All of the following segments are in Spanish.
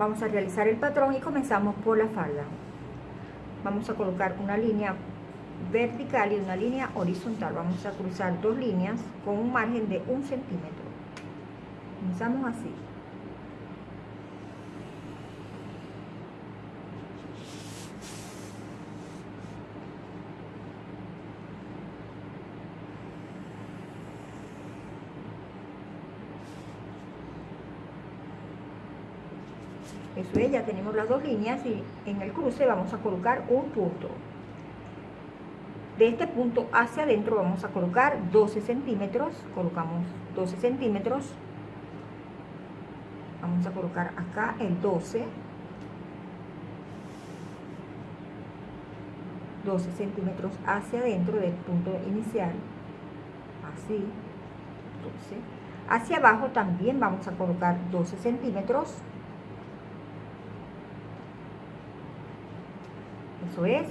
Vamos a realizar el patrón y comenzamos por la falda. Vamos a colocar una línea vertical y una línea horizontal. Vamos a cruzar dos líneas con un margen de un centímetro. Comenzamos así. Eso es, ya tenemos las dos líneas y en el cruce vamos a colocar un punto. De este punto hacia adentro vamos a colocar 12 centímetros. Colocamos 12 centímetros. Vamos a colocar acá el 12. 12 centímetros hacia adentro del punto inicial. Así. 12. Hacia abajo también vamos a colocar 12 centímetros eso es.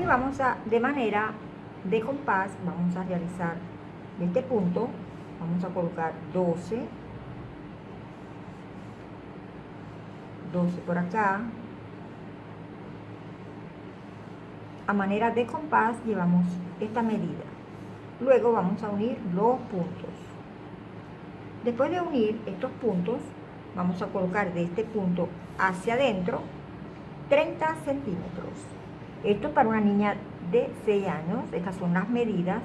Y vamos a de manera de compás vamos a realizar de este punto vamos a colocar 12 12 por acá. A manera de compás llevamos esta medida. Luego vamos a unir los puntos. Después de unir estos puntos vamos a colocar de este punto hacia adentro 30 centímetros. Esto para una niña de 6 años, estas son las medidas.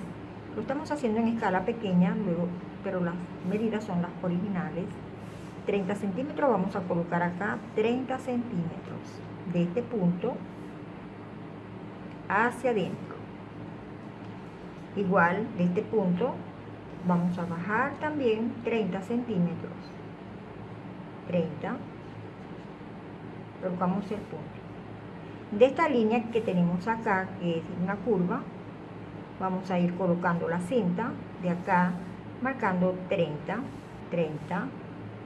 Lo estamos haciendo en escala pequeña, luego, pero las medidas son las originales. 30 centímetros, vamos a colocar acá 30 centímetros de este punto hacia adentro. Igual de este punto vamos a bajar también 30 centímetros. 30 colocamos el punto de esta línea que tenemos acá que es una curva vamos a ir colocando la cinta de acá marcando 30 30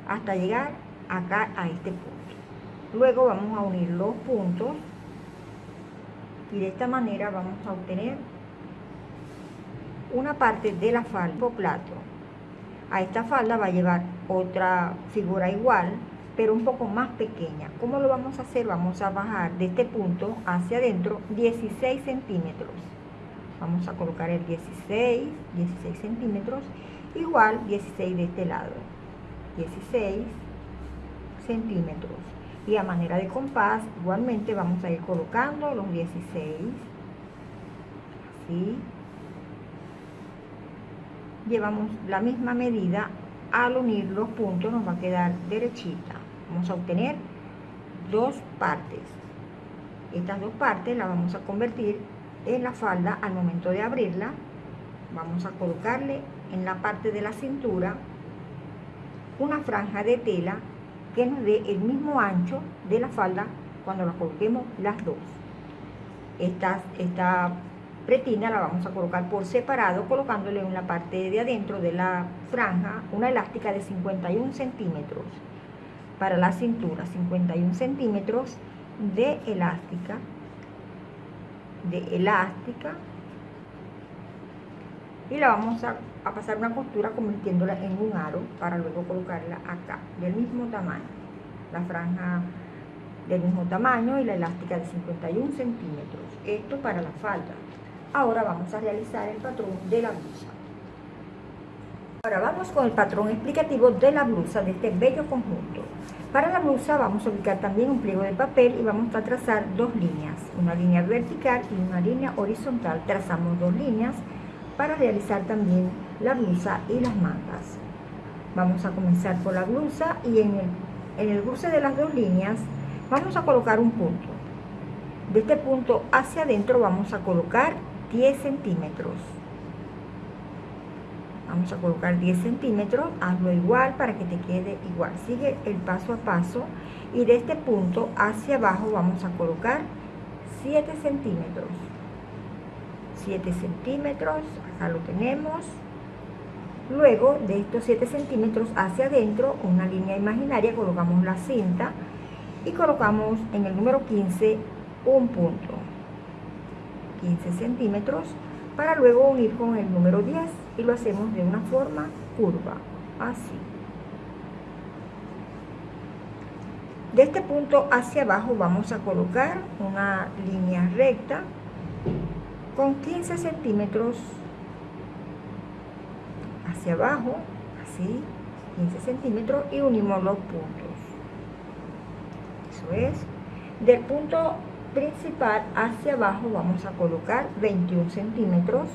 hasta llegar acá a este punto. Luego vamos a unir los puntos y de esta manera vamos a obtener una parte de la falda plato a esta falda va a llevar otra figura igual pero un poco más pequeña. ¿Cómo lo vamos a hacer? Vamos a bajar de este punto hacia adentro 16 centímetros. Vamos a colocar el 16, 16 centímetros, igual 16 de este lado. 16 centímetros. Y a manera de compás, igualmente vamos a ir colocando los 16. Así. Llevamos la misma medida al unir los puntos nos va a quedar derechita vamos a obtener dos partes. Estas dos partes las vamos a convertir en la falda al momento de abrirla. Vamos a colocarle en la parte de la cintura una franja de tela que nos dé el mismo ancho de la falda cuando la coloquemos las dos. Esta, esta pretina la vamos a colocar por separado colocándole en la parte de adentro de la franja una elástica de 51 centímetros para la cintura 51 centímetros de elástica de elástica. Y la vamos a, pasar una costura convirtiéndola en un aro para luego colocarla acá del mismo tamaño. La franja del mismo tamaño y la elástica de 51 centímetros. Esto para la falda. Ahora vamos a realizar el patrón de la blusa. Ahora vamos con el patrón explicativo de la blusa de este bello conjunto para la blusa vamos a ubicar también un pliego de papel y vamos a trazar dos líneas, una línea vertical y una línea horizontal. Trazamos dos líneas para realizar también la blusa y las mangas. Vamos a comenzar por la blusa y en el, en de las dos líneas vamos a colocar un punto. De este punto hacia adentro vamos a colocar 10 centímetros vamos a colocar 10 centímetros hazlo igual para que te quede igual. Sigue el paso a paso y de este punto hacia abajo vamos a colocar 7 centímetros. 7 centímetros acá lo tenemos. Luego de estos 7 centímetros hacia adentro una línea imaginaria colocamos la cinta y colocamos en el número 15 un punto. 15 centímetros para luego unir con el número 10 y lo hacemos de una forma curva, así. De este punto hacia abajo vamos a colocar una línea recta con 15 centímetros hacia abajo, así, 15 centímetros y unimos los puntos. Eso es. Del punto principal hacia abajo vamos a colocar 21 centímetros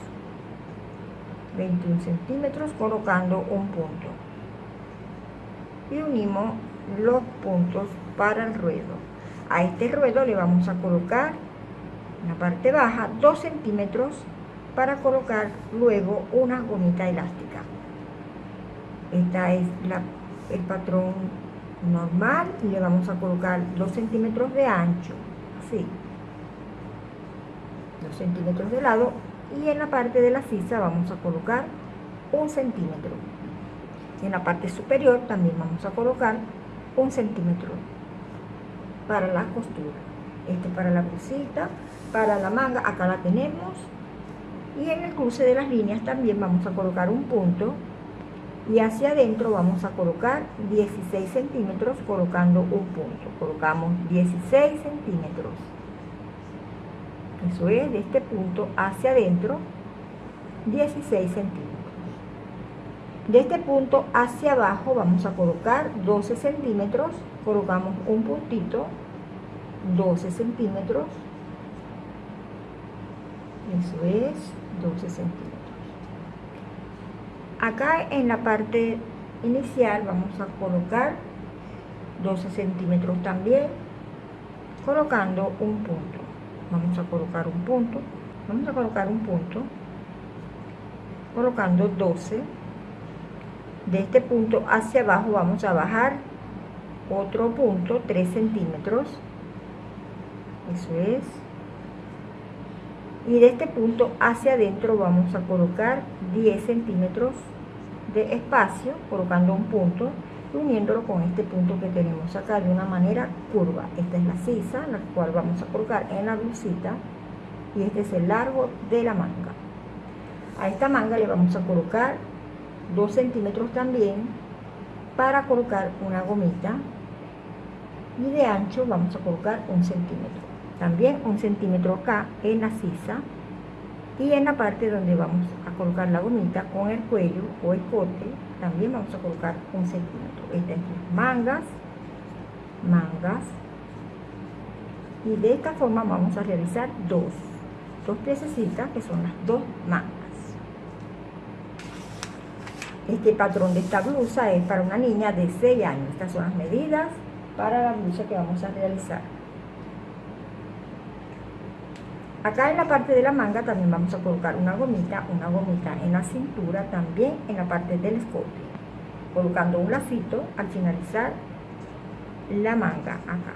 21 centímetros colocando un punto. Y unimos los puntos para el ruedo. A este ruedo le vamos a colocar en la parte baja 2 centímetros para colocar luego una gomita elástica. Esta es la, el patrón normal y le vamos a colocar 2 centímetros de ancho así. 2 centímetros de lado y en la parte de la sisa vamos a colocar un centímetro. En la parte superior también vamos a colocar un centímetro para la costura. Este para la blusita para la manga acá la tenemos. Y en el cruce de las líneas también vamos a colocar un punto. Y hacia adentro vamos a colocar 16 centímetros colocando un punto. Colocamos 16 centímetros eso es de este punto hacia adentro 16 centímetros. De este punto hacia abajo vamos a colocar 12 centímetros colocamos un puntito 12 centímetros. Eso es 12 centímetros. Acá en la parte inicial vamos a colocar 12 centímetros también colocando un punto vamos a colocar un punto. Vamos a colocar un punto colocando 12 de este punto hacia abajo vamos a bajar otro punto 3 centímetros. Eso es. Y de este punto hacia adentro vamos a colocar 10 centímetros de espacio colocando un punto uniéndolo con este punto que tenemos acá de una manera curva. Esta es la sisa, la cual vamos a colocar en la blusita y este es el largo de la manga. A esta manga le vamos a colocar 2 centímetros también para colocar una gomita y de ancho vamos a colocar un centímetro. También un centímetro acá en la sisa y en la parte donde vamos a colocar la gomita con el cuello o el corte también vamos a colocar un centímetro. Estas es mangas mangas. Y de esta forma vamos a realizar dos dos piececitas que son las dos mangas. Este patrón de esta blusa es para una niña de 6 años. Estas son las medidas para la blusa que vamos a realizar Acá en la parte de la manga también vamos a colocar una gomita, una gomita en la cintura, también en la parte del escote, colocando un lacito al finalizar la manga acá.